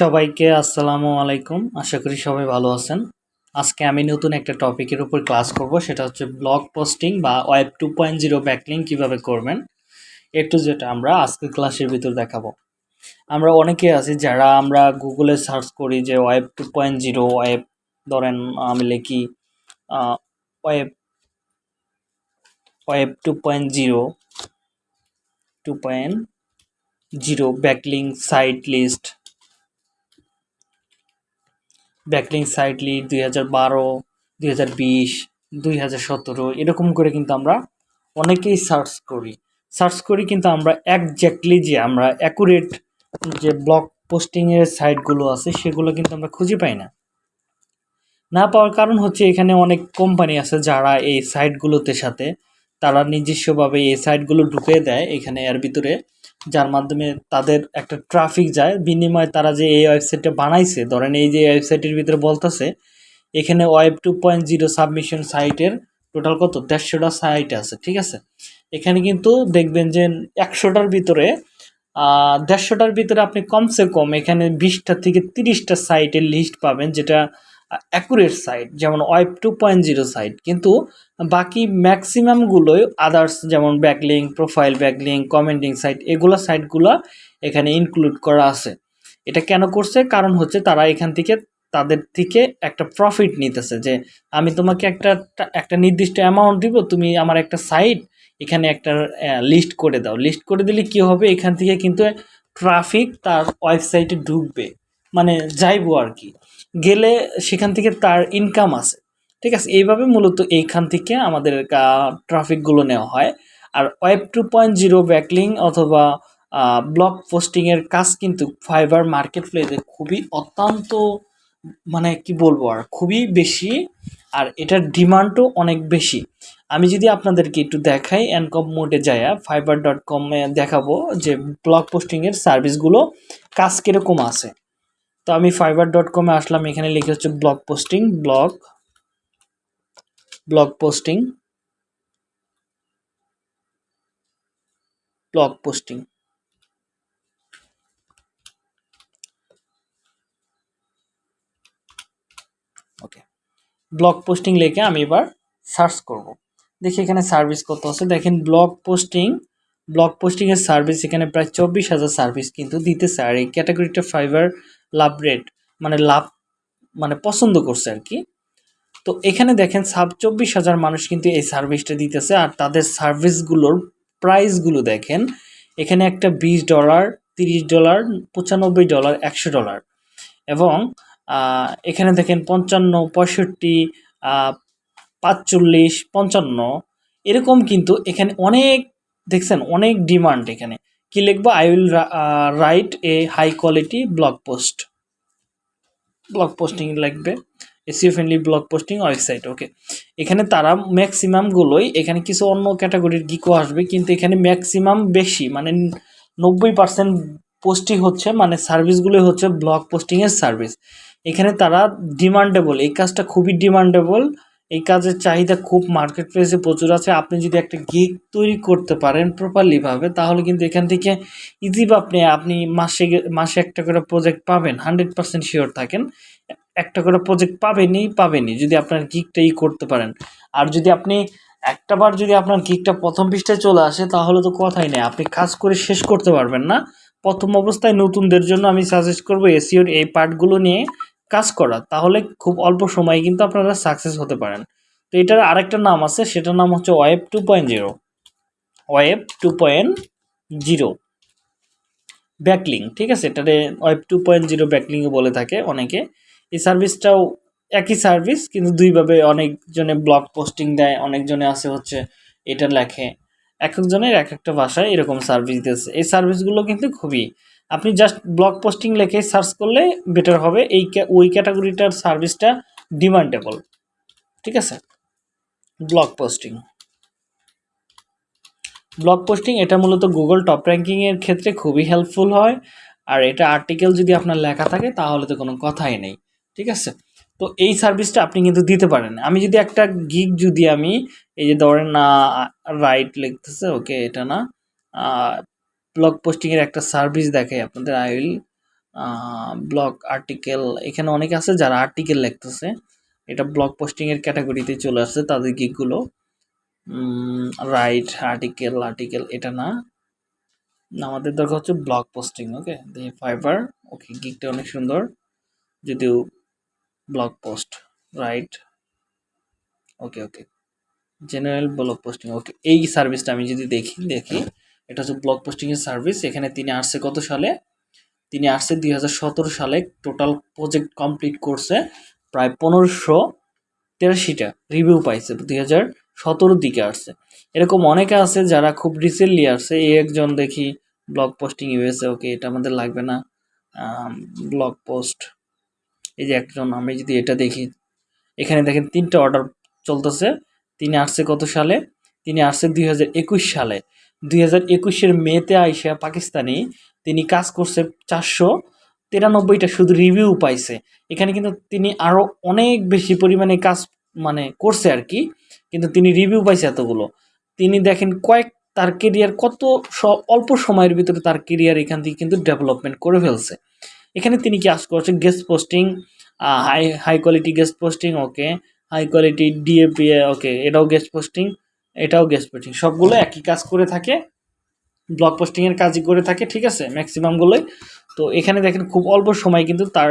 সবাইকে আসসালামু আলাইকুম। আশা করি সবাই ভালো আছেন। আজকে আমি নতুন একটা টপিকের উপর ক্লাস করব, সেটা হচ্ছে ব্লগ পোস্টিং বা web two point zero backlink কীভাবে করবেন। একটু যেটা আমরা আজকের ক্লাসের ভিতর দেখাবো। আমরা অনেকে আছি যারা আমরা গুগলে সার্চ করি যে web two point zero, web ধরেন আমি লিখি web web two point zero, two point zero backlink site list backlink সাইটলি দুই হাজার বারো, দুই হাজার বিশ, দুই হাজার সতেরো, এরকম করে কিন্তু আমরা অনেকেই সার্চ করি। সার্চ করি কিন্তু আমরা একজ্যাক্টলি যে আমরা অ্যাকুরেট যে ব্লগ পোস্টিংয়ের সাইটগুলো আছে, সেগুলো কিন্তু আমরা খুঁজে পাই না। না পাওয়ার কারণ হচ্ছে এখানে অনেক কোম্পানি আছে যারা এই সাইটগুলোতে সাথে তারা নিজস্বভাবে এই সাইটগুলো ঢুকে দেয় এখানে এর ভিতরে। যার মাধ্যমে তাদের একটা ট্রাফিক যায়। বিনিময়ে তারা যে এই ওয়েবসাইটটা বানাইছে, ধরেন এই যে ওয়েবসাইটের ভিতরে বলতেছে, এখানে web two point zero submission সাইটের টোটাল কত? দেড়শোটা সাইট আছে, ঠিক আছে? এখানে কিন্তু দেখবেন যে একশোটার ভিতরে দেড়শোটার ভিতরে আপনি কমসে কম এখানে বিশটা থেকে তিরিশটা সাইটের লিস্ট পাবেন, যেটা অ্যাকুরেট সাইট যেমন web two point zero site কিন্তু বাকি ম্যাক্সিমামগুলোই আদার্স যেমন backlink profile backlink commenting site এগুলো সাইটগুলো এখানে ইনক্লুড করা আছে। এটা কেন করছে? কারণ হচ্ছে তারা এখান থেকে, তাদের থেকে একটা প্রফিট নিতেছে যে আমি তোমাকে একটা একটা নির্দিষ্ট অ্যামাউন্ট দিব, তুমি আমার একটা সাইট এখানে একটা লিস্ট করে দাও। লিস্ট করে দিলে কি হবে? এখান থেকে কিন্তু ট্রাফিক তার ওয়েবসাইটে ঢুকবে। মানে যাইবো আর কি। গেলে সেখান থেকে তার ইনকাম আছে। ঠিক আছে? এইভাবে মূলত এইখান থেকে আমাদের ট্রাফিকগুলো নেওয়া হয়। আর web two point zero backlink অথবা ব্লগ পোস্টিংয়ের কাজ কিন্তু ফাইবার মার্কেট প্লেসে খুবই অত্যন্ত মানে কি বলব আর, খুবই বেশি আর এটার ডিমান্ডও অনেক বেশি। আমি যদি আপনাদেরকে একটু দেখাই অ্যানকম মোডে যায় ফাইবার ডট কমে দেখাবো যে ব্লগ পোস্টিংয়ের সার্ভিসগুলো কাজ কীরকম আছে। তো আমি ফাইবার ডট কমে আসলাম, এখানে লিখে হচ্ছে blog posting blog blog posting blog posting okay blog posting লিখে আমি এবার সার্চ করব। দেখি এখানে সার্ভিস কত আছে। দেখেন ব্লগ পোস্টিং ব্লগ পোস্টিংয়ের সার্ভিস এখানে প্রায় চব্বিশ হাজার সার্ভিস কিন্তু দিতেছে। আর এই ক্যাটাগরিটা ফাইবার লাভ রেট মানে লাভ মানে পছন্দ করছে আর কি। তো এখানে দেখেন সাব চব্বিশ হাজার মানুষ কিন্তু এই সার্ভিসটা দিতেছে আর তাদের সার্ভিসগুলোর প্রাইসগুলো দেখেন। এখানে একটা বিশ ডলার তিরিশ ডলার পঁচানব্বই ডলার একশো ডলার এবং এখানে দেখেন পঞ্চান্ন, পঁয়ষট্টি পাঁচচল্লিশ, পঞ্চান্ন, এরকম কিন্তু এখানে অনেক, দেখছেন অনেক ডিমান্ড এখানে। কি লিখব? I will write a high quality blog post blog posting লাগবে SEO friendly blog posting website okay এখানে তারা ম্যাক্সিমামগুলোই এখানে কিছু অন্য ক্যাটাগরির গিকও আসবে, কিন্তু এখানে ম্যাক্সিমাম বেশি মানে নব্বই পার্সেন্ট পোস্টিং হচ্ছে মানে সার্ভিসগুলোই হচ্ছে ব্লগ পোস্টিংয়ের সার্ভিস এখানে তারা ডিমান্ডেবল এই কাজটা খুবই ডিমান্ডেবল এই কাজের চাহিদা খুব মার্কেট প্লেসে প্রচুর আছে। আপনি যদি একটা গিগ তৈরি করতে পারেন প্রপারলিভাবে তাহলে কিন্তু এখান থেকে ইজি আপনি আপনি মাসে মাসে একটা করে প্রজেক্ট পাবেন। হান্ড্রেড পার্সেন্ট শিওর থাকেন। একটা করে প্রজেক্ট পাবেনই পাবেনই, যদি আপনার গিকটা ই করতে পারেন। আর যদি আপনি একটা বার যদি আপনার গিকটা প্রথম পৃষ্ঠায় চলে আসে, তাহলে তো কথাই নেই। আপনি কাজ করে শেষ করতে পারবেন না। প্রথম অবস্থায় নতুনদের জন্য আমি সাজেস্ট করব এসিওর এই পার্টগুলো নিয়ে কাজ করা, তাহলে খুব অল্প সময়ে কিন্তু আপনারা সাকসেস হতে পারেন। তো এটার আরেকটা নাম আছে, সেটার নাম হচ্ছে web two point zero. Web two point zero. Backlink ঠিক আছে? এটারে ওয়েব টু পয়েন্ট জিরো ব্যাকলিংও বলে থাকে অনেকে। এই সার্ভিসটাও একই সার্ভিস, কিন্তু দুইভাবে অনেকজনে ব্লগ পোস্টিং দেয়, অনেকজনে আছে হচ্ছে এটা লেখে। এক একজনের এক একটা ভাষায় এরকম সার্ভিস দিতেছে এই সার্ভিসগুলো কিন্তু খুবই আপনি জাস্ট ব্লগ পোস্টিং লেখে সার্চ করলে বেটার হবে। এই ওই ক্যাটাগরিটার সার্ভিসটা ডিমান্ডেবল ঠিক আছে? ব্লগ পোস্টিং ব্লগ পোস্টিং এটা মূলত গুগল টপ র্যাঙ্কিংয়ের ক্ষেত্রে খুবই হেল্পফুল হয়। আর এটা আর্টিকেল যদি আপনার লেখা থাকে, তাহলে তো কোনো কথাই নেই। ঠিক আছে? তো এই সার্ভিসটা আপনি কিন্তু দিতে পারেন। আমি যদি একটা গিগ যদি আমি, এই যে ধরেন না রাইট লিখতেছে, ওকে, এটা না ব্লগ পোস্টিংয়ের একটা সার্ভিস দেখাই আপনাদের আই উইল ব্লগ আর্টিকেল এখানে অনেক আছে যারা আর্টিকেল লিখতেছে, এটা ব্লগ পোস্টিংয়ের ক্যাটাগরিতে চলে আসছে তাদের গিকগুলো। রাইট আর্টিকেল আর্টিকেল এটা না। আমাদের দরকার হচ্ছে blog posting okay Fiverr okay গিকটা অনেক সুন্দর। যদিও blog post write okay okay general blog posting okay এই সার্ভিসটা আমি যদি দেখি দেখি। এটা হচ্ছে ব্লগ পোস্টিংয়ের সার্ভিস এখানে তিনি আসছে কত সালে? তিনি আসছে দুই সালে। টোটাল প্রজেক্ট কমপ্লিট করছে প্রায় পনেরোশো তেরাশিটা রিভিউ পাইছে, দুই হাজার সতেরোর দিকে আসছে। এরকম অনেকে আছে যারা খুব রিসেন্টলি আসছে। এই একজন দেখি ব্লগ পোস্টিং ইউএসএ ওকে এটা আমাদের লাগবে না। ব্লগ পোস্ট এই যে একজন, আমি যদি এটা দেখি। এখানে দেখেন তিনটা অর্ডার চলতেছে। তিনি আসছে কত সালে? তিনি আসছে দুই হাজার একুশ সালে। দুই হাজার একুশের মেতে আইসা পাকিস্তানি, তিনি কাজ করছে চারশো তিরানব্বইটা শুধু রিভিউ পাইছে। এখানে কিন্তু তিনি আরও অনেক বেশি পরিমাণে কাজ মানে করছে আর কি, কিন্তু তিনি রিভিউ পাইছে এতগুলো। তিনি দেখেন কয়েক, তার কেরিয়ার কত অল্প সময়ের ভিতরে তার কেরিয়ার এখান থেকে কিন্তু ডেভেলপমেন্ট করে ফেলছে। এখানে তিনি কাজ করছে guest posting high high quality guest posting okay high quality DA PA okay এটাও গেস্ট পোস্টিং এটাও গেস্ট পোস্টিং সবগুলো একই কাজ করে থাকে ব্লগ পোস্টিংয়ের কাজই করে থাকে, ঠিক আছে? ম্যাক্সিমামগুলোই তো এখানে দেখেন, খুব অল্প সময় কিন্তু তার,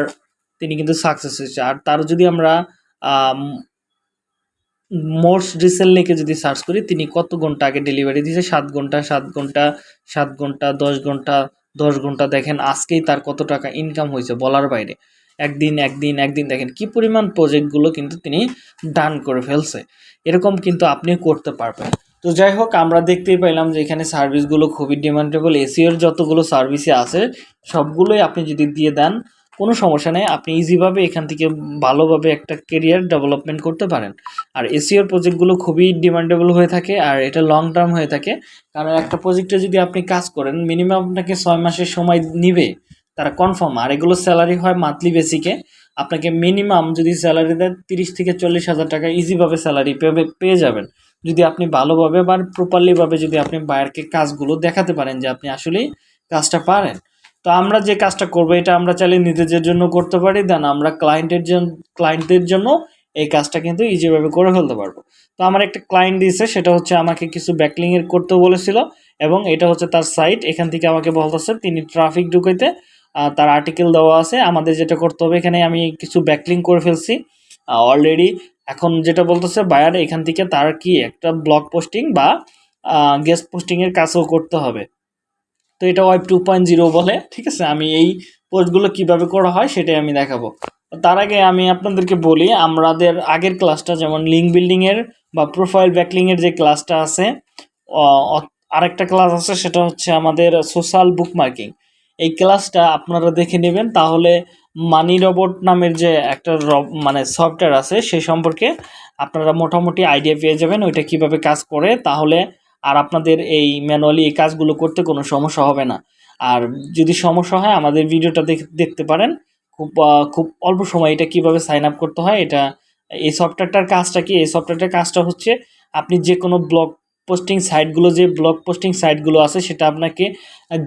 তিনি কিন্তু সাকসেস হয়েছে। আর তার যদি আমরা মোস্ট রিসেন্টলিকে যদি সার্চ করি, তিনি কত ঘণ্টা আগে ডেলিভারি দিয়েছে? সাত ঘণ্টা সাত ঘণ্টা সাত ঘণ্টা, দশ ঘণ্টা দশ ঘণ্টা। দেখেন, আজকেই তার কত টাকা ইনকাম হয়েছে বলার বাইরে। একদিন একদিন একদিন। দেখেন, কি পরিমাণ প্রজেক্টগুলো কিন্তু তিনি ডান করে ফেলছে। এরকম কিন্তু আপনিও করতে পারবেন। তো যাই হোক, আমরা দেখতেই পাইলাম যে এখানে সার্ভিসগুলো খুবই ডিমান্ডেবল। এসিওর যতগুলো সার্ভিসে আছে, সবগুলোই আপনি যদি দিয়ে দেন, কোনো সমস্যা নেই। আপনি ইজিভাবে এখান থেকে ভালোভাবে একটা কেরিয়ার ডেভেলপমেন্ট করতে পারেন। আর এসিওর প্রজেক্টগুলো খুবই ডিমান্ডেবল হয়ে থাকে আর এটা লং টার্ম হয়ে থাকে। কারণ একটা প্রজেক্টে যদি আপনি কাজ করেন মিনিমাম আপনাকে ছয় মাসের সময় নিবে, তারা কনফার্ম আর এগুলো স্যালারি হয় মান্থলি বেসিকে আপনাকে মিনিমাম যদি স্যালারি দেন তিরিশ থেকে চল্লিশ হাজার টাকা ইজিভাবে স্যালারি পেয়ে পেয়ে যাবেন। যদি আপনি ভালোভাবে বা প্রপারলিভাবে যদি আপনি বায়ারকে কাজগুলো দেখাতে পারেন যে আপনি আসলেই কাজটা পারেন। তো আমরা যে কাজটা করব, এটা আমরা চাইলে নিজেদের জন্য করতে পারি। দেন আমরা ক্লায়েন্টের জন্য ক্লায়েন্টদের জন্য এই কাজটা কিন্তু ইজিভাবে করে ফেলতে পারব। তো আমার একটা ক্লায়েন্ট দিয়েছে, সেটা হচ্ছে আমাকে কিছু ব্যাকলিংয়ের করতে বলেছিল এবং এটা হচ্ছে তার সাইট এখান থেকে আমাকে বলতেছে, তিনি ট্রাফিক ঢুকাইতে তার আর্টিকেল দেওয়া আছে। আমাদের যেটা করতে হবে, এখানে আমি কিছু ব্যাকলিং করে ফেলছি। অলরেডি এখন যেটা বলতেছে বায়ার এখান থেকে তার কি একটা ব্লগ পোস্টিং বা গেস্ট পোস্টিংয়ের কাজও করতে হবে। তো এটা ওয়েব টু পয়েন্ট জিরো বলে, ঠিক আছে? আমি এই পোস্টগুলো কীভাবে করা হয়, সেটাই আমি দেখাবো। তার আগে আমি আপনাদেরকে বলি, আমাদের আগের ক্লাসটা যেমন লিঙ্ক বিল্ডিংয়ের বা প্রোফাইল ব্যাকলিংয়ের যে ক্লাসটা আছে আরেকটা ক্লাস আছে, সেটা হচ্ছে আমাদের সোশ্যাল বুক মার্কিং এই ক্লাসটা আপনারা দেখে নেবেন। তাহলে মানি রবট নামের যে একটা মানে সফটওয়্যার আছে সেই সম্পর্কে আপনারা মোটামুটি আইডিয়া পেয়ে যাবেন ওইটা কীভাবে কাজ করে। তাহলে আর আপনাদের এই ম্যানুয়ালি এই কাজগুলো করতে কোনো সমস্যা হবে না। আর যদি সমস্যা হয়, আমাদের ভিডিওটা দেখ- দেখতে পারেন। খুব খুব অল্প সময় এটা কীভাবে সাইন আপ করতে হয়, এটা এই সফটওয়্যারটার কাজটা কি? এই সফটওয়্যারটার কাজটা হচ্ছে আপনি যে কোনো ব্লগ পোস্টিং সাইটগুলো যে ব্লগ পোস্টিং সাইটগুলো আছে, সেটা আপনাকে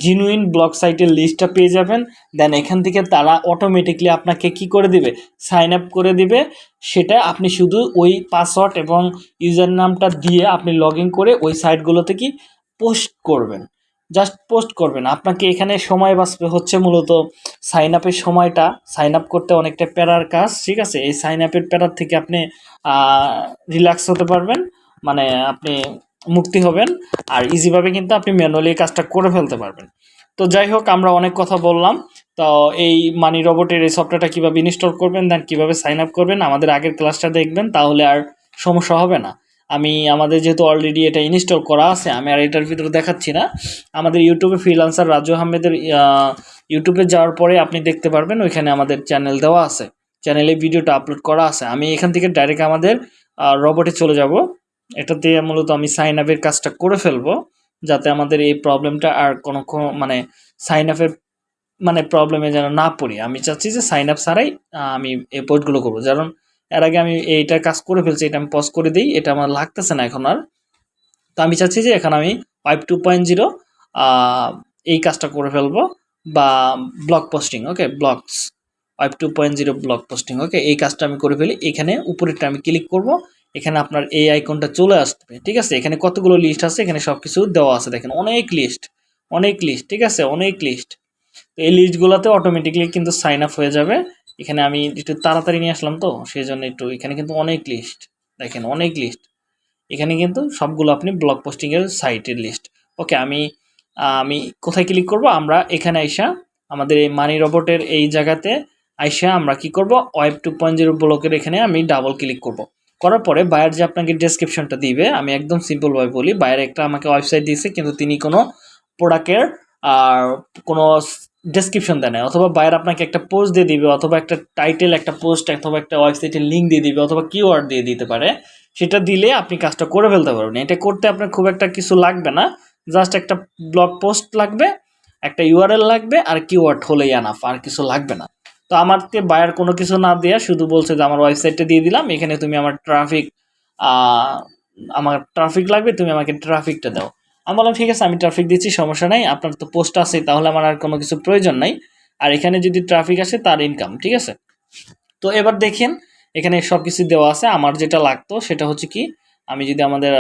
জিনুইন ব্লগ সাইটের লিস্টটা পেয়ে যাবেন। দেন এখান থেকে তারা অটোমেটিকলি আপনাকে কি করে দিবে? সাইন আপ করে দিবে। সেটা আপনি শুধু ওই পাসওয়ার্ড এবং ইউজার নামটা দিয়ে আপনি লগ করে ওই সাইটগুলোতে কি পোস্ট করবেন। জাস্ট পোস্ট করবেন। আপনাকে এখানে সময় বাঁচবে হচ্ছে মূলত সাইন আপের সময়টা। সাইন আপ করতে অনেকটা প্যারার কাজ, ঠিক আছে? এই সাইন আপের প্যারার থেকে আপনি রিল্যাক্স হতে পারবেন। মানে আপনি মুক্তি হবেন আর ইজিভাবে কিন্তু আপনি ম্যানুয়ালি কাজটা করে ফেলতে পারবেন। তো যাই হোক, আমরা অনেক কথা বললাম। তো এই মানি রোবটের এই সফটওয়্যারটা কীভাবে ইনস্টল করবেন দেন কীভাবে সাইন আপ করবেন, আমাদের আগের ক্লাসটা দেখবেন, তাহলে আর সমস্যা হবে না। আমি, আমাদের যেহেতু অলরেডি এটা ইনস্টল করা আছে, আমি আর এটার ভিতরে দেখাচ্ছি না। আমাদের ইউটিউবে ফ্রিলান্সার রাজু আহমেদের ইউটিউবে যাওয়ার পরে আপনি দেখতে পারবেন, ওইখানে আমাদের চ্যানেল দেওয়া আছে। চ্যানেলে ভিডিওটা আপলোড করা আছে। আমি এখান থেকে ডাইরেক্ট আমাদের রোবটে চলে যাব। এটাতে মূলত আমি সাইন আপের কাজটা করে ফেলব, যাতে আমাদের এই প্রবলেমটা আর কোনো কোনো- মানে সাইন আপের মানে প্রবলেমে যেন না পড়ি। আমি চাচ্ছি যে সাইন আপ ছাড়াই আমি এই পোস্টগুলো করব। কারণ এর আগে আমি এইটার কাজ করে ফেলছি, এটা আমি পজ করে দিই, এটা আমার লাগতেছে না এখন আর। তো আমি চাচ্ছি যে এখন আমি ফাইভ টু পয়েন্ট জিরো এই কাজটা করে ফেলব, বা blog posting okay blogs web two point zero blog posting okay এই কাজটা আমি করে ফেলি, এখানে উপরেরটা আমি ক্লিক করব এখানে আপনার এই আইকনটা চলে আসবে, ঠিক আছে? এখানে কতগুলো লিস্ট আছে? এখানে সব কিছু দেওয়া আছে, দেখেন। অনেক লিস্ট অনেক লিস্ট ঠিক আছে? অনেক লিস্ট তো এই লিস্টগুলোতে অটোমেটিকলি কিন্তু সাইন আপ হয়ে যাবে। এখানে আমি একটু তাড়াতাড়ি নিয়ে আসলাম তো সেই জন্য একটু এখানে কিন্তু অনেক লিস্ট দেখেন, অনেক লিস্ট এখানে কিন্তু সবগুলো আপনি ব্লগ পোস্টিংয়ের সাইটের লিস্ট ওকে আমি আমি কোথায় ক্লিক করব? আমরা এখানে আইসা, আমাদের এই মানি রোবটের এই জায়গাতে আইসা আমরা কি করব? ওয়েব টু পয়েন্ট জিরো ব্লকের এখানে আমি ডাবল ক্লিক করব। করার পরে বায়ার যে আপনাকে ডেসক্রিপশনটা দিবে, আমি একদম সিম্পলভাবে বলি বায়ার একটা আমাকে ওয়েবসাইট দিয়েছে, কিন্তু তিনি কোনো প্রোডাক্টের আর কোনো ডেসক্রিপশন দেয় না অথবা বায়ার আপনাকে একটা পোস্ট দিয়ে দিবে, অথবা একটা টাইটেল একটা পোস্ট অথবা একটা ওয়েবসাইটের লিঙ্ক দিয়ে দিবে, অথবা কিওয়ার্ড দিয়ে দিতে পারে। সেটা দিলে আপনি কাজটা করে ফেলতে পারবেন। এটা করতে আপনার খুব একটা কিছু লাগবে না। জাস্ট একটা ব্লগ পোস্ট লাগবে, একটা ইউআরএল লাগবে, আর কিওয়ার্ড হলেই আনাফ আর কিছু লাগবে না। তো আমাকে বায়ার কোনো কিছু না দেয়া, শুধু বলছে যে আমার ওয়েবসাইটটা দিয়ে দিলাম, এখানে তুমি আমার ট্রাফিক আমার ট্রাফিক লাগবে, তুমি আমাকে ট্রাফিকটা দাও। আমি বললাম, ঠিক আছে, আমি ট্রাফিক দিচ্ছি, সমস্যা নাই, আপনার তো পোস্ট আছে তাহলে আমার আর কোনো কিছু প্রয়োজন নাই। আর এখানে যদি ট্রাফিক আসে, তার ইনকাম ঠিক আছে? তো এবার দেখেন, এখানে সব কিছু দেওয়া আছে। আমার যেটা লাগতো, সেটা হচ্ছে কি, আমি যদি আমাদের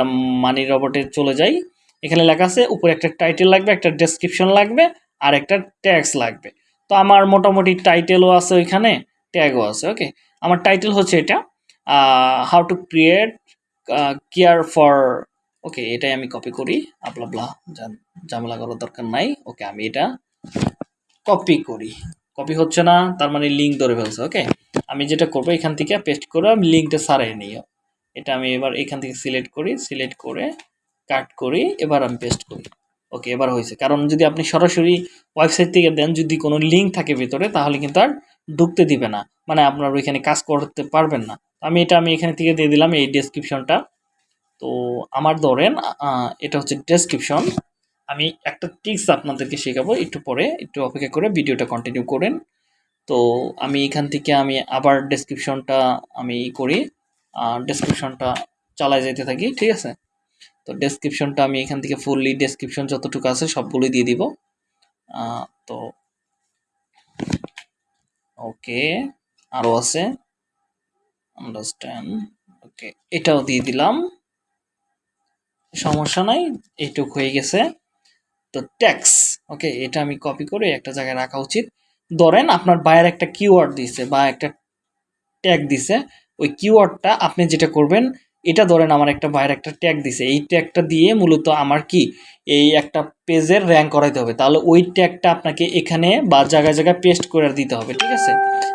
মানি রবটে চলে যাই, এখানে লেখা আছে, উপরে একটা টাইটেল লাগবে, একটা ডেসক্রিপশন লাগবে, আর একটা ট্যাক্স লাগবে। তো আমার মোটামুটি টাইটেলও আছে ওইখানে ট্যাগও আছে ওকে আমার টাইটেল হচ্ছে এটা how to create care for okay এটাই আমি কপি করি আপলা ব্লা ঝামেলা করার দরকার নাই ওকে আমি এটা কপি করি। কপি হচ্ছে না, তার মানে লিঙ্ক ধরে ফেলছে ওকে আমি যেটা করব এখান থেকে পেস্ট করে আমি লিঙ্কটা সারাই নিই। এটা আমি এবার এখান থেকে সিলেক্ট করি সিলেক্ট করে কাট করি, এবার আমি পেস্ট করি। ওকে, এবার হয়েছে। কারণ যদি আপনি সরাসরি ওয়েবসাইট থেকে দেন, যদি কোনো লিঙ্ক থাকে ভিতরে, তাহলে কিন্তু আর ঢুকতে দিবে না। মানে আপনার ওইখানে কাজ করতে পারবেন না। আমি এটা আমি এখানে থেকে দিয়ে দিলাম এই ডেসক্রিপশনটা তো আমার ধরেন এটা হচ্ছে ডেসক্রিপশন আমি একটা টিপস আপনাদেরকে শেখাবো একটু পরে, একটু অপেক্ষা করে ভিডিওটা কন্টিনিউ করেন। তো আমি এখান থেকে আমি আবার ডেসক্রিপশনটা আমি করি ডেসক্রিপশনটা চালায় যেতে থাকি, ঠিক আছে? তো ডেসক্রিপশনটা আমি এখান থেকে ফুললি ডেসক্রিপশন যতটুকু আছে সবগুলোই দিয়ে দিব। তো ওকে আরও আছে। আন্ডারস্ট্যান্ড ওকে, এটাও দিয়ে দিলাম। সমস্যা নাই, এইটুক হয়ে গেছে। তো ট্যাক্স ওকে, এটা আমি কপি করে একটা জায়গায় রাখা উচিত। ধরেন আপনার বায়ের একটা কিওয়ার্ড দিছে বা একটা ট্যাগ দিছে, ওই কিওয়ার্ডটা আপনি যেটা করবেন এটা ধরেন আমার একটা বাইরে একটা ট্যাগ দিছে। এই ট্যাগটা দিয়ে মূলত আমার কি? এই একটা পেজের র্যাঙ্ক করাইতে হবে। তাহলে ওই ট্যাগটা আপনাকে এখানে বা জায়গায় জায়গায় পেস্ট করে দিতে হবে, ঠিক আছে?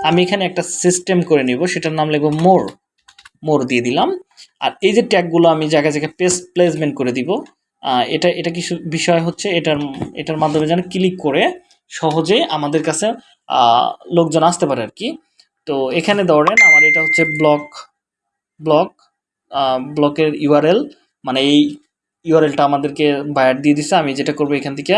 আমি এখানে একটা সিস্টেম করে নিব, সেটার নাম লিখব মোর মোর দিয়ে দিলাম। আর এই যে ট্যাগগুলো আমি জায়গায় জায়গায় পেস প্লেসমেন্ট করে দিব এটা এটা কি সু- বিষয় হচ্ছে এটার এটার মাধ্যমে যেন ক্লিক করে সহজে আমাদের কাছে লোকজন আসতে পারে আর কি। তো এখানে ধরেন আমার এটা হচ্ছে ব্লক ব্লক ব্লকের ইউআরএল মানে এই ইউআরএলটা আমাদেরকে বায়ার দিয়ে দিছে। আমি যেটা করব এখান থেকে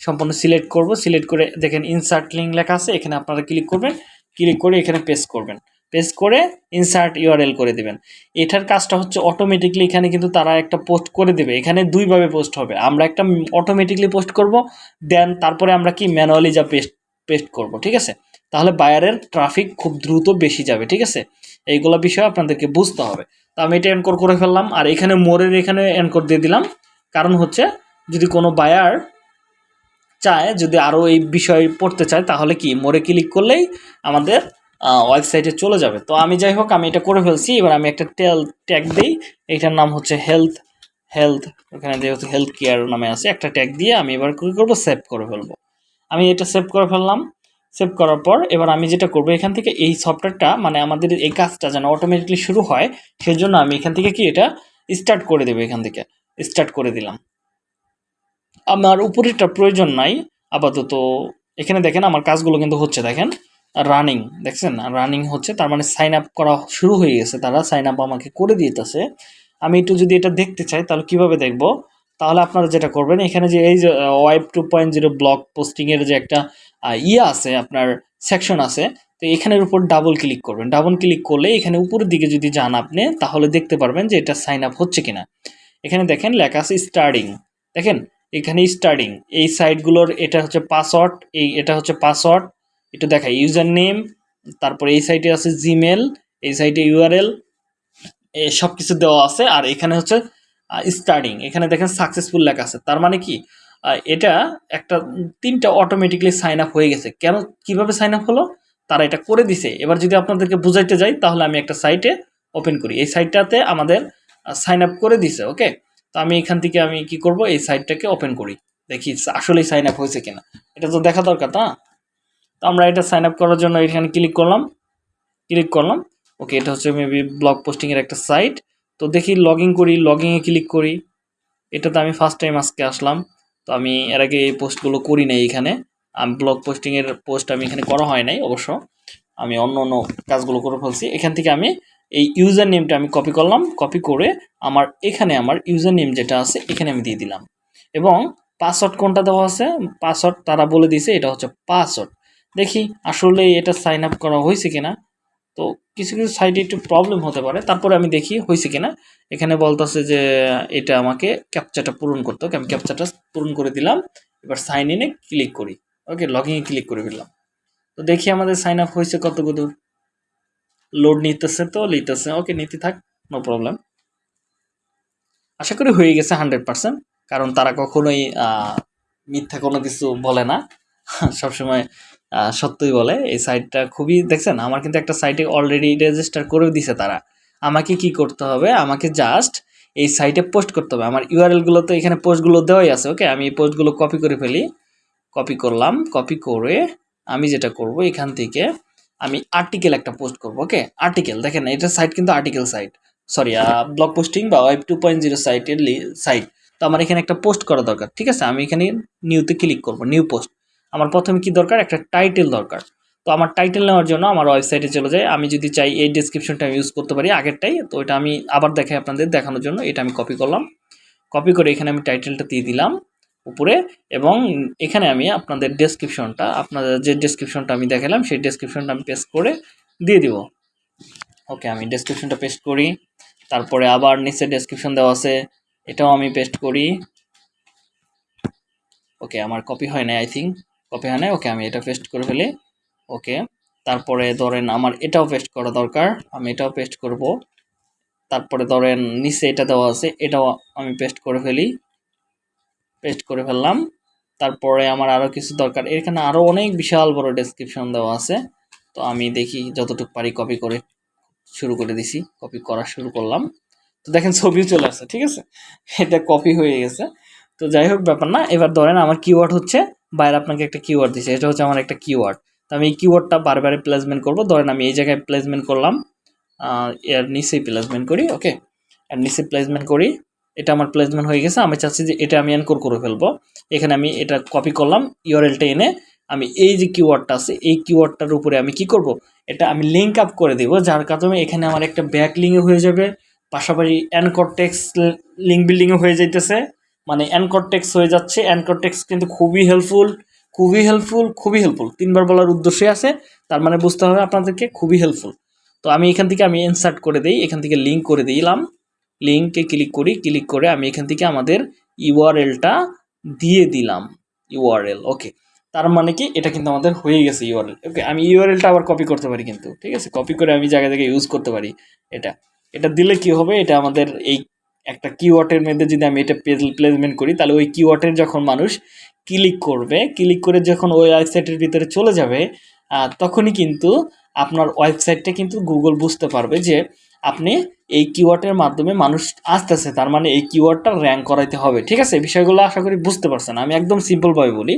সম্পূর্ণ সিলেক্ট করব। সিলেক্ট করে দেখেন ইনসার্ট লিঙ্ক লেখা আছে, এখানে আপনারা ক্লিক করবেন। ক্লিক করে এখানে পেস্ট করবেন। পেস্ট করে ইনসার্ট ইউআরএল করে দিবেন। এটার কাজটা হচ্ছে অটোমেটিকলি এখানে কিন্তু তারা একটা পোস্ট করে দেবে। এখানে দুইভাবে পোস্ট হবে। আমরা একটা অটোমেটিকলি পোস্ট করব দেন তারপরে আমরা কি ম্যানুয়ালি যা পেস্ট পেস্ট করব, ঠিক আছে? তাহলে বায়ারের ট্রাফিক খুব দ্রুত বেশি যাবে, ঠিক আছে? এইগুলো বিষয় আপনাদেরকে বুঝতে হবে। তো আমি এটা এনকোড করে ফেললাম, আর এখানে মোরের এখানে এনকোড দিয়ে দিলাম। কারণ হচ্ছে, যদি কোনো বায়ার চায়, যদি আরও এই বিষয় পড়তে চায়, তাহলে কি? মোরে ক্লিক করলেই আমাদের ওয়েবসাইটে চলে যাবে। তো আমি যাই হোক, আমি এটা করে ফেলছি। এবার আমি একটা টেল ট্যাগ দিই। এইটার নাম হচ্ছে হেলথ হেলথ ওখানে যেহেতু হেলথ কেয়ার নামে আছে। একটা ট্যাগ দিয়ে আমি এবার কী করব? সেভ করে ফেলব। আমি এটা সেভ করে ফেললাম। সেভ করার পর এবার আমি যেটা করব, এখান থেকে এই সফটওয়্যারটা মানে আমাদের এই কাজটা যেন অটোমেটিকলি শুরু হয়, সেজন্য আমি এখান থেকে কি এটা স্টার্ট করে দেবো, এখান থেকে স্টার্ট করে দিলাম। আমার উপরেরটা প্রয়োজন নাই, আপাতত এখানে দেখেন আমার কাজগুলো কিন্তু হচ্ছে, দেখেন রানিং দেখছেন? রানিং হচ্ছে, তার মানে সাইন আপ করা শুরু হয়ে গেছে, তারা সাইন আপ আমাকে করে দিতেছে। আমি একটু যদি এটা দেখতে চাই, তাহলে কীভাবে দেখব? তাহলে আপনারা যেটা করবেন, এখানে যে এই যে web two point zero blog পোস্টিংয়ের যে একটা ইয়ে আছে, আপনার সেকশন আছে, তো এখানের উপর ডাবল ক্লিক করবেন। ডাবল ক্লিক করলে এখানে উপরের দিকে যদি যান আপনি, তাহলে দেখতে পারবেন যে এটা সাইন আপ হচ্ছে কিনা। এখানে দেখেন লেখা আছে স্টার্টিং দেখেন, এখানে স্টার্টিং এই সাইটগুলোর এটা হচ্ছে পাসওয়ার্ড এই এটা হচ্ছে পাসওয়ার্ড একটু দেখাই ইউজার নেম তারপরে এই সাইটে আছে জিমেল এই সাইটে ইউআরএল সব কিছু দেওয়া আছে। আর এখানে হচ্ছে স্টার্টিং এখানে দেখেন সাকসেসফুল লেখা আছে। তার মানে কি? এটা একটা তিনটা অটোমেটিকলি সাইন আপ হয়ে গেছে। কেন, কীভাবে সাইন আপ হলো? তারা এটা করে দিছে। এবার যদি আপনাদেরকে বুঝাইতে যাই, তাহলে আমি একটা সাইটে ওপেন করি। এই সাইটটাতে আমাদের সাইন আপ করে দিছে ওকে তো আমি এখান থেকে আমি কি করব? এই সাইটটাকে ওপেন করি। দেখি আসলেই সাইন আপ হয়েছে কিনা। এটা তো দেখা দরকার না তো আমরা এটা সাইন আপ করার জন্য এখানে ক্লিক করলাম। ক্লিক করলাম। ওকে এটা হচ্ছে মেবি ব্লগ পোস্টিংয়ের একটা সাইট তো দেখি লগ করি লগইনে ক্লিক করি। এটাতে আমি ফার্স্ট টাইম আজকে আসলাম। তো আমি এর আগে এই পোস্টগুলো করি নাই এখানে। আমি ব্লগ পোস্টিংয়ের পোস্ট আমি এখানে করা হয় নাই অবশ্য। আমি অন্য অন্য কাজগুলো করে ফেলছি। এখান থেকে আমি এই ইউজার নেমটা আমি কপি করলাম। কপি করে আমার এখানে আমার ইউজার নেম যেটা আছে, এখানে আমি দিয়ে দিলাম। এবং পাসওয়ার্ড কোনটা দেওয়া আছে? পাসওয়ার্ড তারা বলে দিয়েছে, এটা হচ্ছে পাসওয়ার্ড দেখি আসলে এটা সাইন আপ করা হয়েছে কিনা। তো কিছু কিছু সাইডে একটু প্রবলেম হতে পারে। তারপরে আমি দেখি হয়েছে কিনা। এখানে বলতেছে যে, এটা আমাকে ক্যাপচাটা পূরণ করতে হবে। আমি ক্যাপচাটা পূরণ করে দিলাম। এবার সাইন ইনে ক্লিক করি। ওকে লগইনে ক্লিক করে ফেললাম। তো দেখি আমাদের সাইন আপ হয়েছে কত দূর লোড নিতেছে তো, নিতেছে। ওকে নিতে থাক নো প্রবলেম আশা করি হয়ে গেছে হান্ড্রেড পার্সেন্ট কারণ তারা কখনোই মিথ্যা কোনো কিছু বলে না। সবসময় সত্যই বলে, এই সাইটটা খুবই, দেখছেন, আমার কিন্তু একটা সাইটে অলরেডি রেজিস্টার করে দিছে তারা। আমাকে কি করতে হবে? আমাকে জাস্ট এই সাইটে পোস্ট করতে হবে। আমার ইউআরএলগুলো তো এখানে পোস্টগুলো দেওয়াই আছে ওকে আমি এই পোস্টগুলো কপি করে ফেলি। কপি করলাম কপি করে আমি যেটা করব, এখান থেকে আমি আর্টিকেল একটা পোস্ট করব ওকে আর্টিকেল দেখেন, এটা সাইট কিন্তু article site sorry blog posting বা ওয়েব টু পয়েন্ট জিরো সাইটের সাইট তো আমার এখানে একটা পোস্ট করা দরকার, ঠিক আছে? আমি এখানে নিউতে ক্লিক করব নিউ পোস্ট আমার প্রথমে কি দরকার? একটা টাইটেল দরকার। তো আমার টাইটেল নেওয়ার জন্য আমার ওয়েবসাইটে চলে যায়। আমি যদি চাই এই ডেসক্রিপশনটা আমি ইউজ করতে পারি আগেরটাই, তো এটা আমি আবার দেখাই আপনাদের দেখানোর জন্য। এটা আমি কপি করলাম। কপি করে এখানে আমি টাইটেলটা দিয়ে দিলাম উপরে এবং এখানে আমি আপনাদের ডেসক্রিপশনটা আপনাদের যে ডেসক্রিপশনটা আমি দেখালাম, সেই ডেসক্রিপশনটা আমি পেস্ট করে দিয়ে দিব। ওকে আমি ডেসক্রিপশনটা পেস্ট করি। তারপরে আবার নিচে ডেসক্রিপশন দেওয়া আছে। এটাও আমি পেস্ট করি। ওকে আমার কপি হয় না আই থিঙ্ক কপি হয় ওকে আমি এটা পেস্ট করে ফেলি ওকে তারপরে ধরেন আমার এটাও পেস্ট করা দরকার, আমি এটাও পেস্ট করব, তারপরে ধরেন নিচে এটা দেওয়া আছে, এটাও আমি পেস্ট করে ফেলি পেস্ট করে ফেললাম, তারপরে আমার আরও কিছু দরকার, এখানে আরও অনেক বিশাল বড় ডেসক্রিপশন দেওয়া আছে, তো আমি দেখি যতটুকু পারি কপি করে শুরু করে দিছি কপি করা শুরু করলাম, তো দেখেন ছবিও চলে আসছে, ঠিক আছে? এটা কপি হয়ে গেছে, তো যাই হোক ব্যাপার না, এবার ধরেন আমার কিওয়ার্ড হচ্ছে বাইরে আপনাকে একটা কিওয়ার্ড দিছে, এটা হচ্ছে আমার একটা কিওয়ার্ড তো আমি এই কিওয়ার্ডটা বারবারে প্লেসমেন্ট করব। ধরেন আমি এই জায়গায় প্লেসমেন্ট করলাম এর নিচেই প্লেসমেন্ট করি ওকে এর নিচে প্লেসমেন্ট করি, এটা আমার প্লেসমেন্ট হয়ে গেছে, আমি চাচ্ছি যে এটা আমি এনকোর করে ফেলব। এখানে আমি এটা কপি করলাম ইউআরএলটা এনে আমি এই যে কিওয়ার্ডটা আছে, এই কিওয়ার্ডটার উপরে আমি কি করব? এটা আমি লিঙ্ক আপ করে দেব, যার কারণে এখানে আমার একটা ব্যাক লিঙ্কও হয়ে যাবে, পাশাপাশি অ্যানকরটেক্স লিঙ্ক বিল্ডিংও হয়ে যাইতেছে। মানে অ্যানকরটেক্স হয়ে যাচ্ছে। অ্যানকরটেক্স কিন্তু খুবই হেল্পফুল খুবই হেল্পফুল খুবই হেল্পফুল তিনবার বলার উদ্দেশ্যে আছে, তার মানে বুঝতে হবে আপনাদেরকে খুবই হেল্পফুল তো আমি এখান থেকে আমি ইনসার্ট করে দিই, এখান থেকে লিঙ্ক করে দিলাম। লিঙ্কে ক্লিক করি ক্লিক করে আমি এখান থেকে আমাদের ইউআরএলটা দিয়ে দিলাম। ইউআরএল ওকে তার মানে কি? এটা কিন্তু আমাদের হয়ে গেছে ইউআরএল ওকে আমি ইউআরএলটা আবার কপি করতে পারি কিন্তু, ঠিক আছে? কপি করে আমি জায়গায় জায়গায় ইউজ করতে পারি এটা। এটা দিলে কি হবে? এটা আমাদের এই একটা কিওয়ার্ডের মধ্যে যদি আমি এটা প্লেসমেন্ট করি, তাহলে ওই কিওয়ার্ডের যখন মানুষ ক্লিক করবে ক্লিক করে যখন ওই ওয়েবসাইটের ভিতরে চলে যাবে তখনই কিন্তু আপনার ওয়েবসাইটটা কিন্তু গুগল বুঝতে পারবে যে আপনি এই কিওয়ার্ডের মাধ্যমে মানুষ আসতেছে, তার মানে এই কিওয়ার্ডটা র্যাঙ্ক করাইতে হবে। ঠিক আছে? বিষয়গুলো আশা করি বুঝতে পারছেন। আমি একদম সিম্পলভাবে বলি।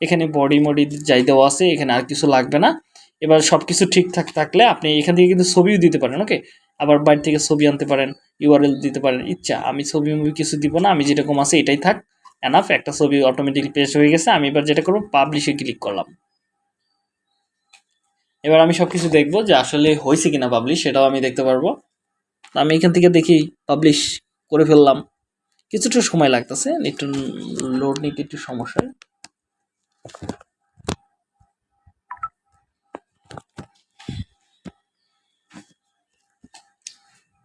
এখানে বডি মডি যাই দেওয়া আছে, এখানে আর কিছু লাগবে না। এবার সব কিছু ঠিকঠাক থাকলে আপনি এখান থেকে কিন্তু ছবিও দিতে পারেন ওকে আবার বাইরে থেকে ছবি আনতে পারেন ইউআরএল দিতে পারেন। ইচ্ছা, আমি ছবি মুভি কিছু দিব না, আমি যেরকম আছে এটাই থাক এনাফ একটা ছবি অটোমেটিক পেস্ট হয়ে গেছে, আমি এবার যেটা করব পাবলিশে ক্লিক করলাম। এবার আমি সব কিছু দেখব যে আসলে হয়েছে কিনা পাবলিশ সেটাও আমি দেখতে পারব। আমি এখান থেকে দেখি পাবলিশ করে ফেললাম। কিছুটা সময় লাগতেছে, একটু লোড নিতে একটু সমস্যা।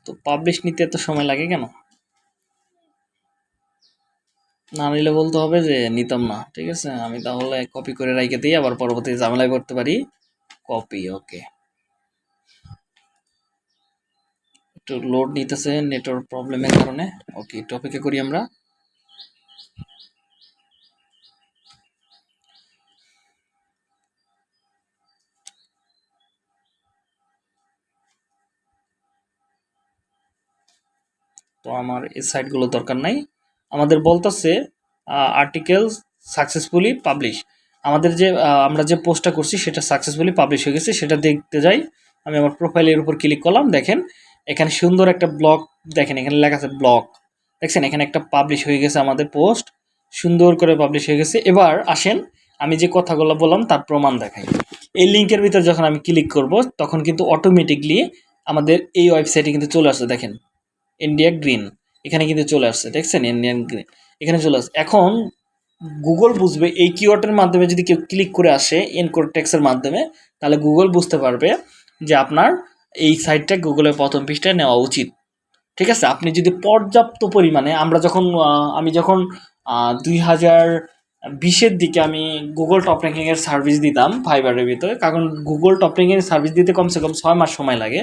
তো পাবলিশ নিতে এত সময় লাগে কেন? না নিলে বলতে হবে যে নিতাম না, ঠিক আছে? আমি তাহলে কপি করে রাইখে দিই, আবার পরবর্তী ঝামেলায় করতে পারি। কপি ওকে একটু লোড নিতেছে নেটওয়ার্ক প্রবলেমের কারণে। ওকে টপিকে করি আমরা। তো আমার এই সাইটগুলো দরকার নাই। আমাদের বলতেছে আর্টিকেল সাকসেসফুলি পাবলিশ আমাদের যে আমরা যে পোস্টটা করছি সেটা সাকসেসফুলি পাবলিশ হয়ে গেছে, সেটা দেখতে যাই। আমি আমার প্রোফাইলের উপর ক্লিক করলাম, দেখেন, এখানে সুন্দর একটা ব্লগ দেখেন, এখানে লেখা আছে ব্লগ দেখছেন, এখানে একটা পাবলিশ হয়ে গেছে আমাদের পোস্ট সুন্দর করে পাবলিশ হয়ে গেছে। এবার আসেন, আমি যে কথাগুলো বললাম, তার প্রমাণ দেখাই। এই লিঙ্কের ভিতর যখন আমি ক্লিক করব, তখন কিন্তু অটোমেটিকলি আমাদের এই ওয়েবসাইটে কিন্তু চলে আসছে দেখেন। ইন্ডিয়া গ্রিন এখানে কিন্তু চলে আসছে, দেখছেন? ইন্ডিয়ান গ্রিন এখানে চলে আসছে। এখন গুগল বুঝবে এই কিওয়ার্ডের মাধ্যমে যদি কেউ ক্লিক করে আসে এনকোড টেক্সের মাধ্যমে, তাহলে গুগল বুঝতে পারবে যে আপনার এই সাইটটা গুগলের প্রথম পৃষ্ঠায় নেওয়া উচিত। ঠিক আছে? আপনি যদি পর্যাপ্ত পরিমাণে, আমরা যখন আমি যখন দুই হাজার বিশের দিকে আমি গুগল টপ র্যাঙ্কিংয়ের সার্ভিস দিতাম ফাইবারের ভিতরে, কারণ গুগল টপ র্যাঙ্কিংয়ের সার্ভিস দিতে কমসে কম ছয় মাস সময় লাগে।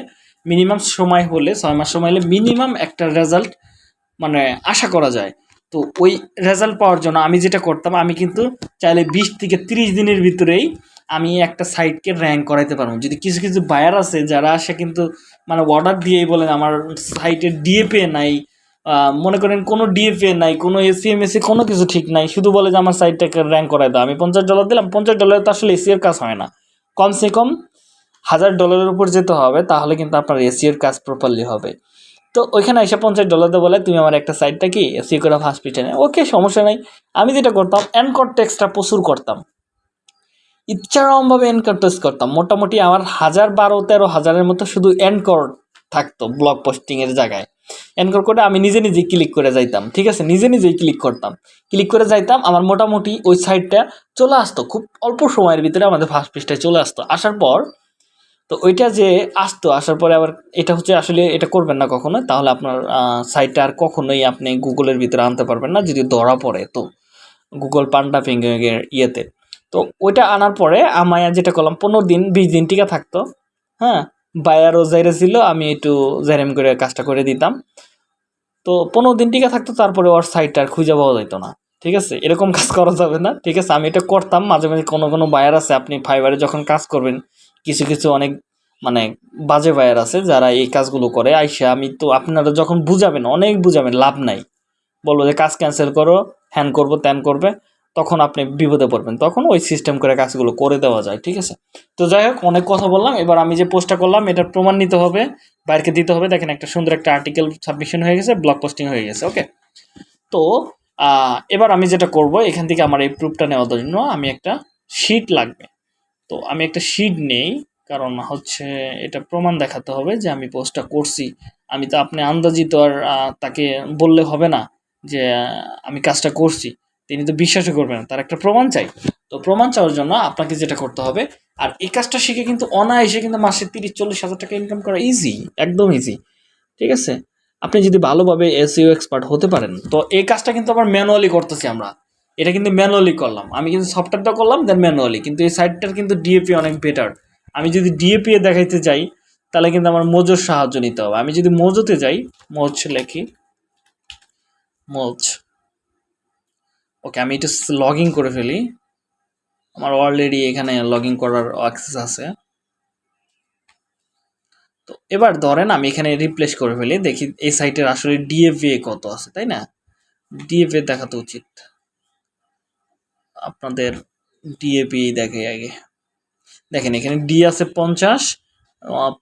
মিনিমাম সময় হলে, ছয় মাস সময় হলে মিনিমাম একটা রেজাল্ট মানে আশা করা যায়। তো ওই রেজাল্ট পাওয়ার জন্য আমি যেটা করতাম, আমি কিন্তু চাইলে বিশ থেকে তিরিশ দিনের ভিতরেই আমি একটা সাইটকে র্যাঙ্ক করাইতে পারব। যদি কিছু কিছু বায়ার আছে যারা আসে কিন্তু মানে অর্ডার দিয়েই বলেন, আমার সাইটের ডিএপে নাই মনে করেন কোনো ডিএফএ নাই, কোনো এসিএমএসি কোনো কিছু ঠিক নাই, শুধু বলে যে আমার সাইটটাকে র্যাঙ্ক করাই দাও। আমি পঞ্চাশ ডলার দিলাম, পঞ্চাশ ডলার তো আসলে এসিওর কাজ হয় না। কমসে কম হাজার ডলারের উপর যেতে হবে, তাহলে কিন্তু আপনার এসিওর কাজ প্রপারলি হবে। তো ওইখানে এসে পঞ্চাশ ডলার দিয়ে বলে, তুমি আমার একটা সাইটটা কি? এসিও করে ফার্স্ট ওকে সমস্যা নাই। আমি যেটা করতাম এনকট টেক্সটা প্রচুর করতাম। ইচ্ছারমভাবে এনকট টেক্সট করতাম। মোটামুটি আমার হাজার বারো, তেরো হাজারের মতো শুধু এনকর থাকতো ব্লগ পোস্টিংয়ের জায়গায়। এনকর করে আমি নিজে নিজে ক্লিক করে যাইতাম, ঠিক আছে? নিজে নিজেই ক্লিক করতাম। ক্লিক করে যাইতাম, আমার মোটামুটি ওই সাইটটা চলে আসতো। খুব অল্প সময়ের ভিতরে আমাদের ফার্স্ট পেজটায় চলে আসতো। আসার পর তো ওইটা যে আসতো, আসার পরে আবার এটা হচ্ছে আসলে এটা করবেন না কখনো, তাহলে আপনার সাইটটা আর কখনোই আপনি গুগলের ভিতরে আনতে পারবেন না, যদি ধরা পড়ে তো। গুগল পান্ডা ফিঙ্গারের ইয়েতে। তো ওইটা আনার পরে আমায় যেটা করলাম, পনেরো দিন, বিশ দিন টিকা থাকতো। হ্যাঁ বায়ারও জাইরে ছিল, আমি একটু জাইরাম করে কাজটা করে দিতাম। তো পনেরো দিন টিকা থাকতো, তারপরে ওর সাইটটা আর খুঁজে পাওয়া যেত না। ঠিক আছে? এরকম কাজ করা যাবে না। ঠিক আছে? আমি এটা করতাম, মাঝে মাঝে কোনো কোনো বায়ার আছে, আপনি ফাইবারে যখন কাজ করবেন কিছু কিছু অনেক মানে বাজে ভাইয়ার আছে যারা এই কাজগুলো করে। আইসা আমি তো আপনারা যখন বুঝাবেন, অনেক বুঝাবেন, লাভ নাই। বলব যে, কাজ ক্যান্সেল করো, হ্যান করব, ত্যান করবে। তখন আপনি বিপদে পড়বেন। তখন ওই সিস্টেম করে কাজগুলো করে দেওয়া যায়, ঠিক আছে? তো যাই হোক, অনেক কথা বললাম। এবার আমি যে পোস্টটা করলাম এটার প্রমাণ নিতে হবে, বাইরকে দিতে হবে। দেখেন একটা সুন্দর একটা আর্টিকেল সাবমিশন হয়ে গেছে ব্লগ পোস্টিং হয়ে গেছে ওকে তো এবার আমি যেটা করব, এখান থেকে আমার এই প্রুফটা নেওয়ার জন্য আমি একটা শিট লাগবে। তো আমি একটা শিট নেই, কারণ হচ্ছে এটা প্রমাণ দেখাতে হবে যে আমি পোস্টটা করছি। আমি তো আপনি আন্দাজিত আর তাকে বললে হবে না যে আমি কাজটা করছি। তিনি তো বিশ্বাসও করবেন তার একটা প্রমাণ চাই। তো প্রমাণ চাওয়ার জন্য আপনাকে যেটা করতে হবে, আর এই কাজটা শিখে কিন্তু অনায়াসে কিন্তু মাসে তিরিশ, চল্লিশ হাজার টাকা ইনকাম করা ইজি একদম ইজি ঠিক আছে? আপনি যদি ভালোভাবে এসইও এক্সপার্ট হতে পারেন, তো এই কাজটা কিন্তু আবার ম্যানুয়ালি করতেছি আমরা। এটা কিন্তু ম্যানুয়ালি করলাম। আমি কিন্তু সফটওয়্যারটা করলাম দেন ম্যানুয়ালি কিন্তু এই সাইটটার কিন্তু ডিএপি অনেক বেটার আমি যদি ডিএপি এ দেখাইতে যাই, তাহলে কিন্তু আমার মোজোর সাহায্য নিতে হবে। আমি যদি মোজোতে যাই মোজ লেখি। মোজ ওকে আমি এটা লগ করে ফেলি। আমার অলরেডি এখানে লগ করার অ্যাক্সেস আছে। তো এবার ধরেন আমি এখানে রিপ্লেস করে ফেলি। দেখি এই সাইটের আসলে ডিএফএ কত আছে, তাই না? ডিএফএ দেখাতে উচিত। আপনাদের ডিএপি দেখে আগে। দেখেন, এখানে ডি আছে পঞ্চাশ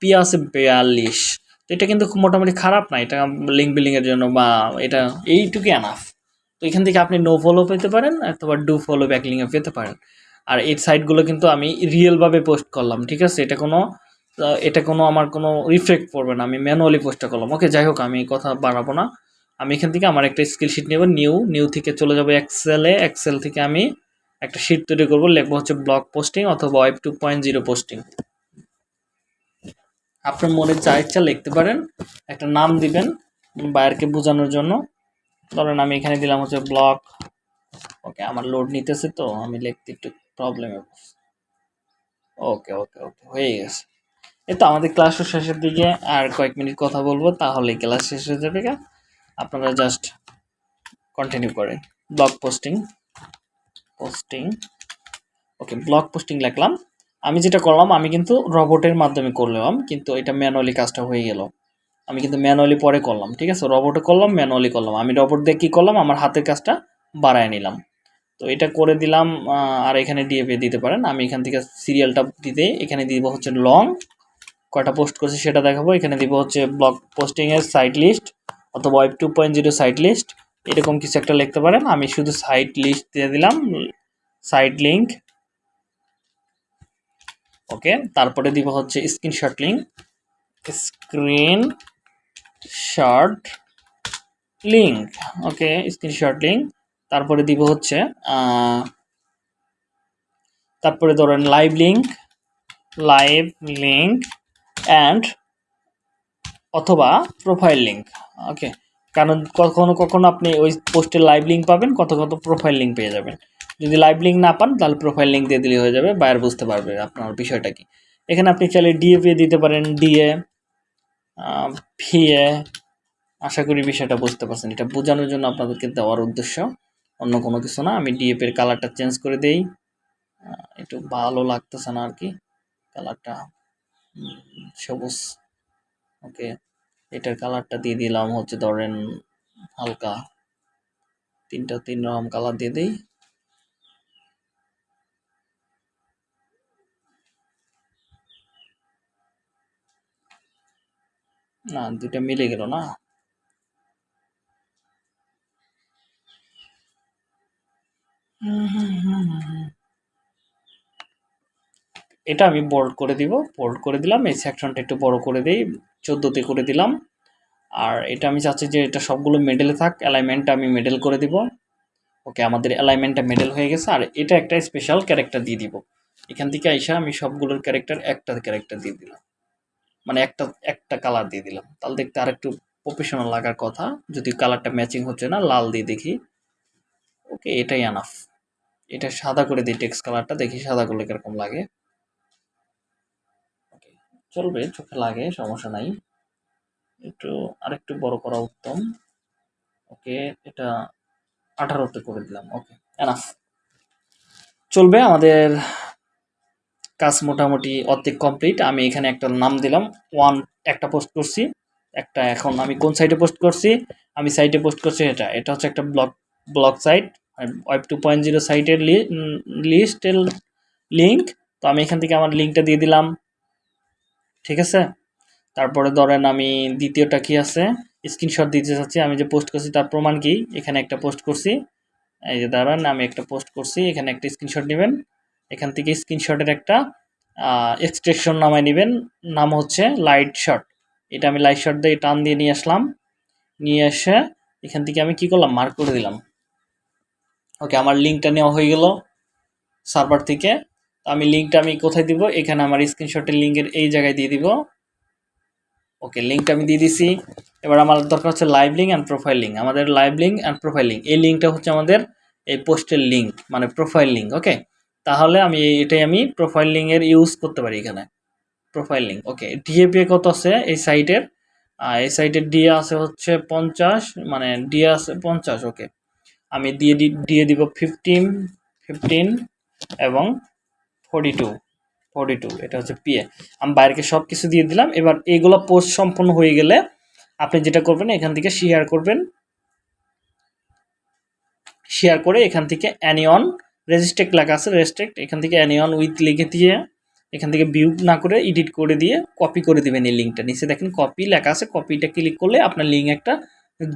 পি আছে বিয়াল্লিশ। তো এটা কিন্তু খুব মোটামুটি খারাপ না, এটা লিঙ্ক বিল্ডিংয়ের জন্য বা এটা এইটুকু অ্যানাফ তো এখান থেকে আপনি নো ফলো পেতে পারেন, অথবা ডু ফলো ব্যাকলিংয়ে পেতে পারেন। আর এই সাইটগুলো কিন্তু আমি রিয়েলভাবে পোস্ট করলাম, ঠিক আছে? এটা কোনো এটা কোনো আমার কোনো রিফ্লেক্ট পড়বে না, আমি ম্যানুয়ালি পোস্টটা করলাম। ওকে যাই হোক, আমি কথা বাড়াবো না। আমি এখান থেকে আমার একটা স্কিল শিট নেব নিউ নিউ থেকে চলে যাব এক্সেলে এক্সেল থেকে আমি একটা শিট তৈরি করব, লিখব হচ্ছে ব্লগ পোস্টিং অথবা web two point zero posting আপনার মনে যা ইচ্ছা লিখতে পারেন, একটা নাম দিবেন বায়ারকে বোঝানোর জন্য। ধরেন আমি এখানে দিলাম হচ্ছে ব্লগ ওকে, আমার লোড নিতেছে তো, আমি লিখতে একটু প্রবলেমে ওকে ওকে ওকে, হয়ে গেছে। এই তো আমাদের ক্লাস শেষের দিকে, আর কয়েক মিনিট কথা বলব তাহলে ক্লাস শেষ হয়ে যাবে। আপনারা জাস্ট কন্টিনিউ করেন blog posting posting okay blog posting লিখলাম। আমি যেটা করলাম, আমি কিন্তু রবটের মাধ্যমে করলাম, কিন্তু এটা ম্যানুয়ালি কাজটা হয়ে গেল। আমি কিন্তু ম্যানুয়ালি পরে করলাম, ঠিক আছে? রবটে করলাম ম্যানুয়ালি করলাম। আমি রবট দিয়ে কী করলাম? আমার হাতের কাজটা বাড়ায় নিলাম। তো এটা করে দিলাম আর এখানে ডিএপি দিতে পারেন। আমি এখান থেকে সিরিয়ালটা দিতে এখানে দিব হচ্ছে লং কয়টা পোস্ট করছি সেটা দেখাবো। এখানে দিব হচ্ছে ব্লগ পোস্টিংয়ের সাইট লিস্ট অথবা web two point zero site list এরকম কিছু একটা লিখতে পারেন। আমি শুধু সাইট লিস্ট দিয়ে দিলাম সাইট লিঙ্ক ওকে তারপরে দিব হচ্ছে screenshot link screenshot link okay screenshot link তারপরে দিব হচ্ছে তারপরে ধরেন live link live link and অথবা প্রোফাইল লিঙ্ক ওকে কারণ কখনো কখনো আপনি ওই পোস্টের লাইভ লিঙ্ক পাবেন, কত কত প্রোফাইল লিঙ্ক পেয়ে যাবেন। যদি লাইভ লিঙ্ক না পান, তাহলে প্রোফাইল লিঙ্ক দিয়ে দিলে হয়ে যাবে বায়ার বুঝতে পারবে আপনার বিষয়টা কি। এখানে আপনি চাইলে ডিএ দিতে পারেন ডিএ ভিএ আশা করি বিষয়টা বুঝতে পারছেন। এটা বোঝানোর জন্য আপনাদেরকে দেওয়ার উদ্দেশ্য, অন্য কোনো কিছু না। আমি ডিএফ এর কালারটা চেঞ্জ করে দেই। একটু ভালো লাগতেছে না আর কি কালারটা সবুজ। ওকে এটার কালারটা দিয়ে দিলাম হচ্ছে ধরেন হালকা। তিনটা তিন রকম কালার দিয়ে দিই। না দুটা মিলে গেল না? এটা আমি বোল্ড করে দিব। বোল্ড করে দিলাম, এই সেকশনটা একটু বড় করে দিই চোদ্দোতে করে দিলাম। আর এটা আমি চাচ্ছি যে এটা সবগুলো মেডেলে থাক অ্যালাইনমেন্টটা আমি মেডেল করে দিব। ওকে, আমাদের অ্যালাইনমেন্টটা মেডেল হয়ে গেছে। আর এটা একটা স্পেশাল ক্যারেক্টার দিয়ে দিব। এখান থেকে আইসা আমি সবগুলোর ক্যারেক্টার একটা ক্যারেক্টার দিয়ে দিলাম। মানে একটা একটা কালার দিয়ে দিলাম। তাহলে দেখতে আর একটু প্রফেশনাল লাগার কথা। যদি কালারটা ম্যাচিং হচ্ছে না, লাল দিয়ে দেখি। ওকে, এটাই আনাফ এটা সাদা করে দিই টেক্সট কালারটা দেখি সাদা করলে কীরকম লাগে। চলবে, চোখে লাগে, সমস্যা নাই। একটু, আরেকটু বড় করা উত্তম। ওকে, এটা আঠারোতে করে দিলাম, ওকে এনাফ চলবে, আমাদের কাজ মোটামুটি অর্ধেক কমপ্লিট আমি এখানে একটা নাম দিলাম ওয়ান একটা পোস্ট করছি। একটা এখন আমি কোন সাইটে পোস্ট করছি? আমি সাইটে পোস্ট করছি এটা এটা হচ্ছে একটা blog blog site web two point zero সাইটের লিস্টের লিঙ্ক তো আমি এখান থেকে আমার লিঙ্কটা দিয়ে দিলাম। ঠিক আছে? তারপরে ধরেন আমি দ্বিতীয়টা কি আছে? স্ক্রিনশট দিতে চাচ্ছি, আমি যে পোস্ট করছি তার প্রমাণ কি? এখানে একটা পোস্ট করছি। এই যে দাঁড়ান, আমি একটা পোস্ট করছি, এখানে একটা স্ক্রিনশট নেবেন। এখান থেকে স্ক্রিনশটের একটা এক্সট্রেকশন নামায় নেবেন। নাম হচ্ছে লাইট শট এটা আমি লাইট শট দিয়ে টান দিয়ে নিয়ে আসলাম। নিয়ে এসে এখান থেকে আমি কি করলাম? মার্ক করে দিলাম। ওকে আমার লিঙ্কটা নেওয়া হয়ে গেল। সার্ভার থেকে আমি লিঙ্কটা আমি কোথায় দিব? এখানে আমার স্ক্রিনশটের লিঙ্কের এই জায়গায় দিয়ে দিব। ওকে লিঙ্কটা আমি দিয়ে দিছি। এবার আমার দরকার হচ্ছে live link and profile link আমাদের live link and profile link এই লিঙ্কটা হচ্ছে আমাদের এই পোস্টের লিঙ্ক মানে প্রোফাইল লিঙ্ক ওকে তাহলে আমি এটাই আমি প্রোফাইল লিঙ্কের ইউজ করতে পারি এখানে। প্রোফাইল লিঙ্ক ওকে ডিএপি কত আছে এই সাইটের এই সাইটের ডিএ আছে হচ্ছে পঞ্চাশ মানে ডিএ আছে পঞ্চাশ ওকে আমি দিয়ে দিয়ে দিব ফিফটিন ফিফটিন এবং ফোর্টি টু ফোর্টি টু এটা হচ্ছে পিএ আমি বাইরেকে সব কিছু দিয়ে দিলাম, এবার এইগুলো পোস্ট সম্পন্ন হয়ে গেলে আপনি যেটা করবেন, এখান থেকে শেয়ার করবেন। শেয়ার করে এখান থেকে অ্যানিয়ন রেজিস্ট্রেক্ট লেখা আছে রেজিস্ট্রেক্ট এখান থেকে অ্যানিয়ন উইথ লিখে দিয়ে, এখান থেকে ভিউ না করে এডিট করে দিয়ে কপি করে দিবেন এই লিঙ্কটা নিচে দেখেন কপি লেখা আছে কপিটা ক্লিক করলে আপনার লিঙ্ক একটা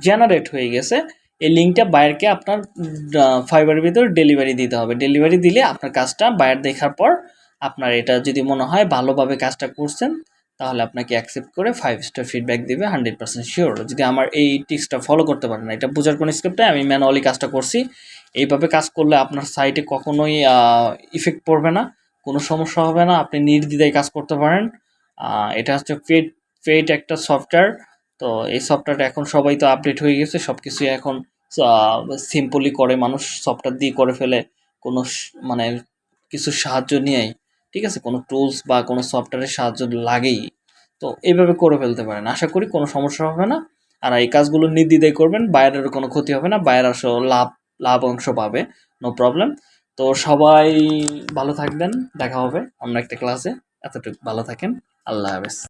জেনারেট হয়ে গেছে। এই লিঙ্কটা বায়ারকে আপনার ফাইবারের ভিতর ডেলিভারি দিতে হবে। ডেলিভারি দিলে আপনার কাজটা বায়ার দেখার পর আপনার এটা যদি মনে হয় ভালোভাবে কাজটা করছেন, তাহলে আপনাকে অ্যাকসেপ্ট করে ফাইভ স্টার ফিডব্যাক দেবে হান্ড্রেড পার্সেন্ট শিওর যদি আমার এই টিক্সটা ফলো করতে পারেন না, এটা বোঝার কোনো স্ক্রিপ্টে আমি ম্যানুয়ালি কাজটা করছি। এইভাবে কাজ করলে আপনার সাইটে কখনোই ইফেক্ট পড়বে না, কোনো সমস্যা হবে না, আপনি নির্দ্বিধায় কাজ করতে পারেন। এটা হচ্ছে পেড পেড একটা সফটওয়্যার তো এই সফটওয়্যারটা এখন সবাই তো আপডেট হয়ে গেছে সব কিছুই এখন সিম্পলি করে মানুষ সফটওয়্যার দিয়ে করে ফেলে, কোনো মানে কিছু সাহায্য নিয়েই ঠিক আছে? কোনো টুলস বা কোনো সফটওয়্যারের সাহায্য লাগেই। তো এইভাবে করে ফেলতে পারেন। আশা করি কোনো সমস্যা হবে না। আর এই কাজগুলো নির্দ্বিধায় করবেন, বাইরের কোনো ক্ষতি হবে না, বাইরের আসলে লাভ লাভ অংশ পাবে নো প্রবলেম তো সবাই ভালো থাকবেন, দেখা হবে অন্য একটা ক্লাসে এতটুকু, ভালো থাকেন, আল্লাহ হাফেজ।